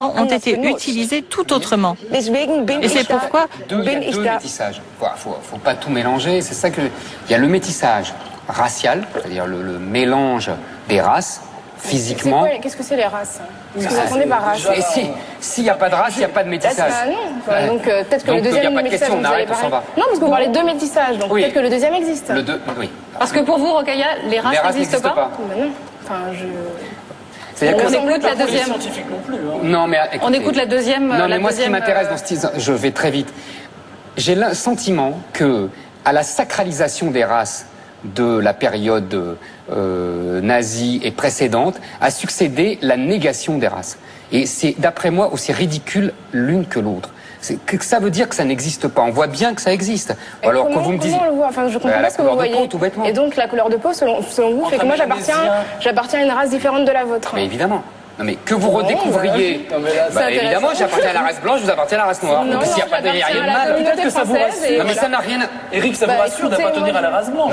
ont été utilisés tout autrement. Et c'est pourquoi deux, il y a deux métissages. Il faut, faut, pas tout mélanger. C'est ça que il y a le métissage racial, c'est-à-dire le, le, mélange des races physiquement. Qu'est-ce que c'est les races? Qu'est-ce que vous entendez par race Et si s'il n'y a pas de race, il n'y a pas de métissage. Ah, non. Enfin, donc euh, peut-être que donc, le deuxième il n'y a pas de métissage, question, on vous arrête, on va. Non, parce que vous parlez de deux métissages, donc Oui. peut-être que le deuxième existe. Le deux, oui. Parce que pour vous, Rokaya, les races n'existent n'existent pas, pas. Ben non. Enfin, je. C'est-à-dire On que- écoute la deuxième. non plus. hein. Non, mais On écoute la deuxième. Non, la mais moi, ce qui m'intéresse euh, dans ce style, je vais très vite. J'ai le sentiment que, à la sacralisation des races de la période euh, nazie et précédente, a succédé la négation des races. Et c'est, d'après moi, aussi ridicule l'une que l'autre. C'est que ça veut dire que ça n'existe pas. On voit bien que ça existe. Et Alors comment, que vous me disiez. comment on le voit Enfin, je comprends Bah, pas ce que vous de voyez. peau, tout bêtement. Et donc la couleur de peau, selon, selon vous, fait que moi j'appartiens, j'appartiens à une race différente de la vôtre. Mais évidemment. Non mais que vous redécouvriez. Non, mais là, Bah, évidemment, j'appartiens à la race blanche, vous appartenez à la race noire. Non, S'il n'y a pas de à la mal. Peut-être que ça vous rassure. Non mais voilà. ça n'a rien. Eric, ça vous Bah, rassure d'appartenir à la race blanche.